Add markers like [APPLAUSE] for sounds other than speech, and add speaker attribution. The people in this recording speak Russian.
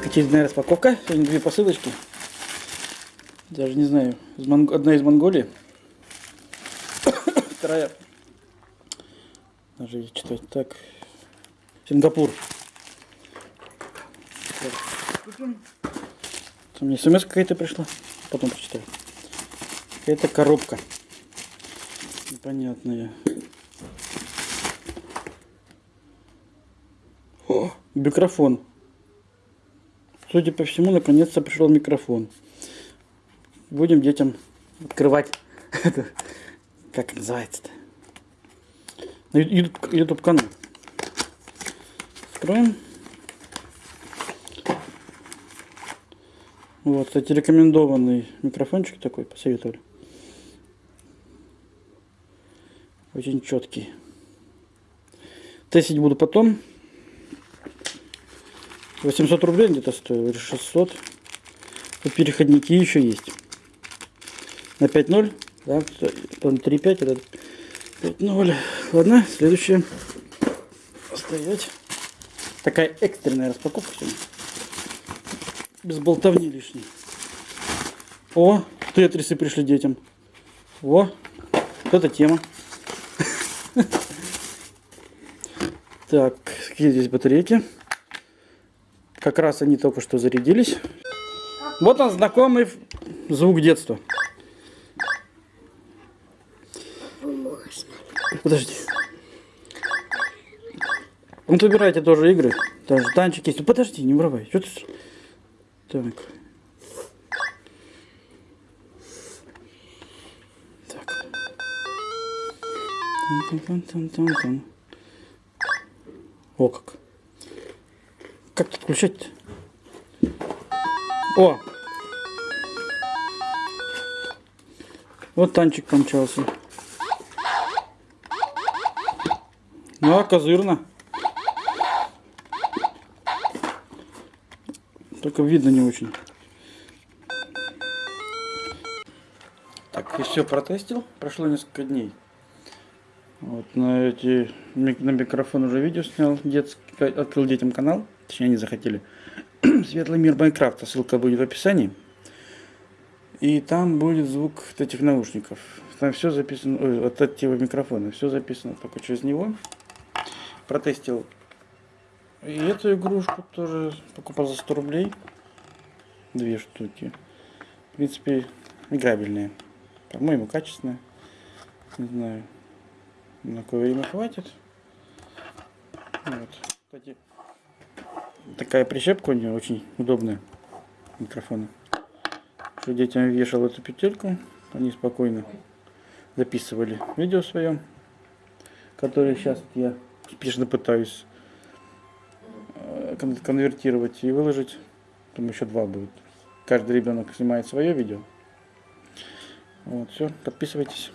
Speaker 1: Так, очередная распаковка. Сегодня две посылочки. Даже не знаю. Из Монг- Одна из Монголии. [COUGHS] Вторая. Даже читать так. Сингапур. Там мне смс какая-то пришла. Потом прочитаю. Какая-то коробка. Непонятная. О, микрофон. Судя по всему, наконец-то пришел микрофон. Будем детям открывать. [LAUGHS] Как называется-то? На YouTube канал. Откроем. Вот, кстати, рекомендованный микрофончик такой посоветовали. Очень четкий. Тестить буду потом. 800 рублей где-то стоил, или 600. Тут переходники еще есть. На 5.0, да, 3.5, это 5.0. Ладно, следующее. Стоять. Такая экстренная распаковка. Без болтовни лишней. О, тетрисы пришли детям. О, вот это тема. [LAUGHS] Так, какие здесь батарейки? Как раз они только что зарядились. Вот он, знакомый звук детства. Подожди. Вот выбирайте тоже игры. Даже танчик есть. Ну, подожди, не врывай. Что ты... Так. Так. Тан-тан-тан-тан-тан. О, как. Как тут включать-то? О! Вот танчик помчался. Ну, а козырно. Только видно не очень. Так, и все протестил. Прошло несколько дней. Вот на эти на микрофон уже видео снял, детский, открыл детям канал, точнее они захотели. [CLEARS THROAT] Светлый мир Майнкрафта, ссылка будет в описании. И там будет звук от этих наушников. Там все записано, ой, от этого микрофона, все записано только через него. Протестил. И эту игрушку тоже покупал за 100 рублей. Две штуки. В принципе, играбельные. По-моему, качественные. Не знаю. На какое время хватит. Вот. Кстати, такая прищепка у нее очень удобная. Микрофона. Что детям вешал эту петельку, они спокойно записывали видео свое, которое сейчас я успешно пытаюсь э, конвертировать и выложить. Там еще два будет. Каждый ребенок снимает свое видео. Вот, все, подписывайтесь.